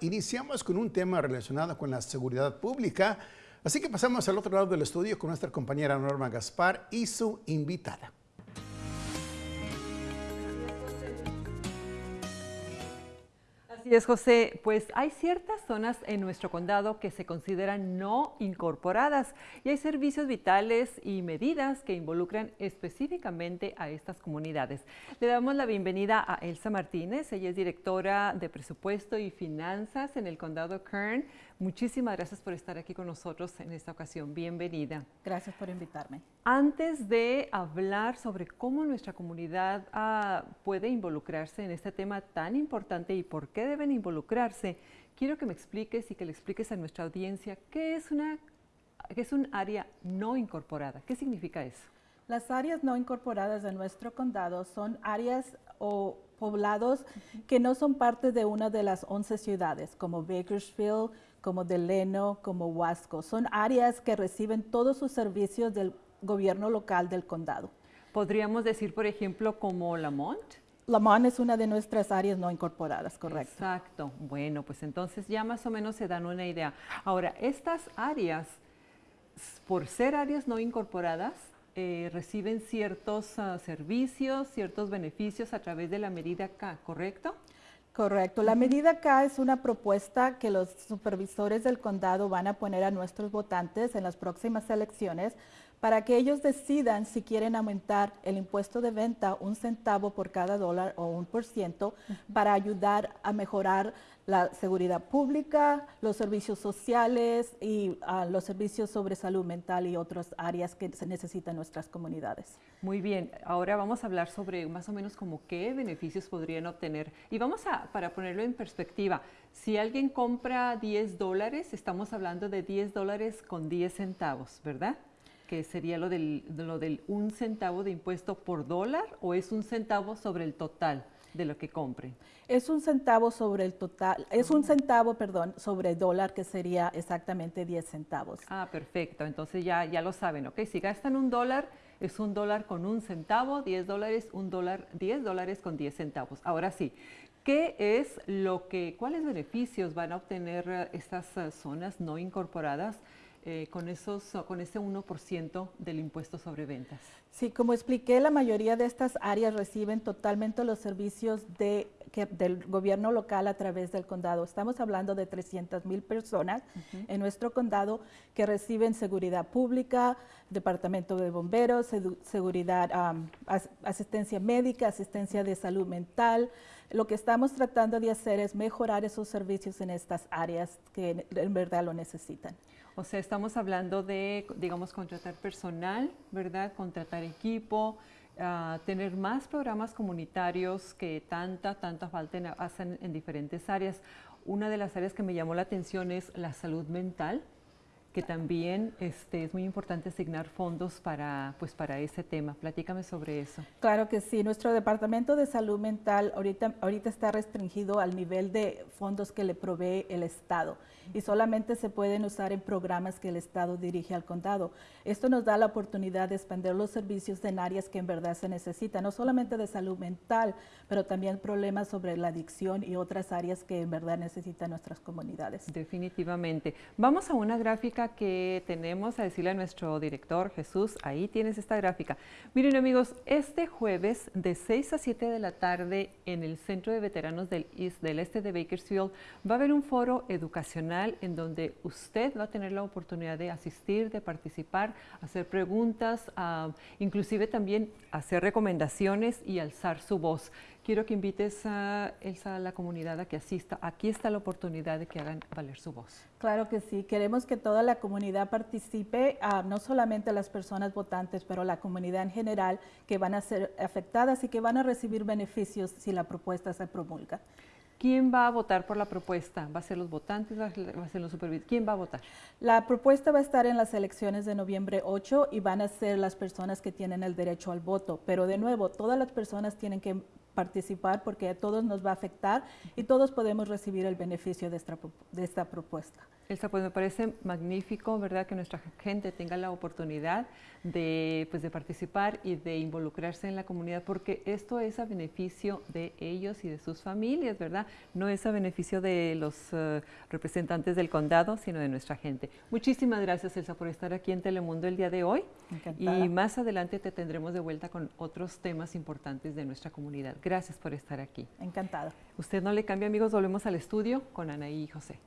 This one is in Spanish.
Iniciamos con un tema relacionado con la seguridad pública, así que pasamos al otro lado del estudio con nuestra compañera Norma Gaspar y su invitada. Así es, José. Pues hay ciertas zonas en nuestro condado que se consideran no incorporadas y hay servicios vitales y medidas que involucran específicamente a estas comunidades. Le damos la bienvenida a Elsa Martínez. Ella es directora de presupuesto y finanzas en el condado Kern. Muchísimas gracias por estar aquí con nosotros en esta ocasión. Bienvenida. Gracias por invitarme. Antes de hablar sobre cómo nuestra comunidad ah, puede involucrarse en este tema tan importante y por qué deben involucrarse, quiero que me expliques y que le expliques a nuestra audiencia qué es, una, qué es un área no incorporada. ¿Qué significa eso? Las áreas no incorporadas de nuestro condado son áreas o poblados que no son parte de una de las 11 ciudades, como Bakersfield, como Deleno, como Huasco. Son áreas que reciben todos sus servicios del gobierno local del condado. Podríamos decir, por ejemplo, como Lamont. Lamont es una de nuestras áreas no incorporadas, correcto. Exacto. Bueno, pues entonces ya más o menos se dan una idea. Ahora, estas áreas, por ser áreas no incorporadas, eh, reciben ciertos ah, servicios, ciertos beneficios a través de la medida K, ¿correcto? Correcto. La medida K es una propuesta que los supervisores del condado van a poner a nuestros votantes en las próximas elecciones para que ellos decidan si quieren aumentar el impuesto de venta un centavo por cada dólar o un por ciento para ayudar a mejorar la seguridad pública, los servicios sociales y ah, los servicios sobre salud mental y otras áreas que se necesitan en nuestras comunidades. Muy bien, ahora vamos a hablar sobre más o menos como qué beneficios podrían obtener. Y vamos a, para ponerlo en perspectiva, si alguien compra 10 dólares, estamos hablando de 10 dólares con 10 centavos, ¿verdad? Que sería lo del, lo del un centavo de impuesto por dólar o es un centavo sobre el total de lo que compre? Es un centavo sobre el total, es un centavo, perdón, sobre el dólar que sería exactamente 10 centavos. Ah, perfecto, entonces ya, ya lo saben, ¿ok? Si gastan un dólar, es un dólar con un centavo, 10 dólares, un dólar, 10 dólares con 10 centavos. Ahora sí, ¿qué es lo que, cuáles beneficios van a obtener eh, estas eh, zonas no incorporadas? Eh, con, esos, con ese 1% del impuesto sobre ventas. Sí, como expliqué, la mayoría de estas áreas reciben totalmente los servicios de, del gobierno local a través del condado. Estamos hablando de 300 mil personas en nuestro condado que reciben seguridad pública, departamento de bomberos, seguridad, asistencia médica, asistencia de salud mental. Lo que estamos tratando de hacer es mejorar esos servicios en estas áreas que en verdad lo necesitan. O sea, estamos hablando de, digamos, contratar personal, ¿verdad? Contratar equipo, ah, tener más programas comunitarios que tanta, tanta falta hacen en diferentes áreas. Una de las áreas que me llamó la atención es la salud mental, que también este, es muy importante asignar fondos para, pues, para ese tema. Platícame sobre eso. Claro que sí. Nuestro Departamento de Salud Mental ahorita, ahorita está restringido al nivel de fondos que le provee el Estado y solamente se pueden usar en programas que el Estado dirige al condado. Esto nos da la oportunidad de expandir los servicios en áreas que en verdad se necesitan, no solamente de salud mental, pero también problemas sobre la adicción y otras áreas que en verdad necesitan nuestras comunidades. Definitivamente. Vamos a una gráfica que tenemos a decirle a nuestro director Jesús, ahí tienes esta gráfica. Miren amigos, este jueves de 6 a 7 de la tarde en el Centro de Veteranos del, Este de Bakersfield va a haber un foro educacional en donde usted va a tener la oportunidad de asistir, de participar, hacer preguntas, ah, inclusive también hacer recomendaciones y alzar su voz quiero que invites a Elsa a la comunidad a que asista. Aquí está la oportunidad de que hagan valer su voz. Claro que sí. Queremos que toda la comunidad participe, ah, no solamente las personas votantes, pero la comunidad en general que van a ser afectadas y que van a recibir beneficios si la propuesta se promulga. ¿Quién va a votar por la propuesta? ¿Va a ser los votantes? ¿Va a ser los supervisores? ¿Quién va a votar? La propuesta va a estar en las elecciones de noviembre 8 y van a ser las personas que tienen el derecho al voto. Pero de nuevo, todas las personas tienen que participar porque a todos nos va a afectar y todos podemos recibir el beneficio de esta, de esta propuesta. Elsa, pues me parece magnífico, ¿verdad?, que nuestra gente tenga la oportunidad de, pues, de participar y de involucrarse en la comunidad, porque esto es a beneficio de ellos y de sus familias, ¿verdad? No es a beneficio de los eh, representantes del condado, sino de nuestra gente. Muchísimas gracias, Elsa, por estar aquí en Telemundo el día de hoy. Encantada. Y más adelante te tendremos de vuelta con otros temas importantes de nuestra comunidad. Gracias por estar aquí. Encantada. Usted no le cambia, amigos, volvemos al estudio con Anaí y José.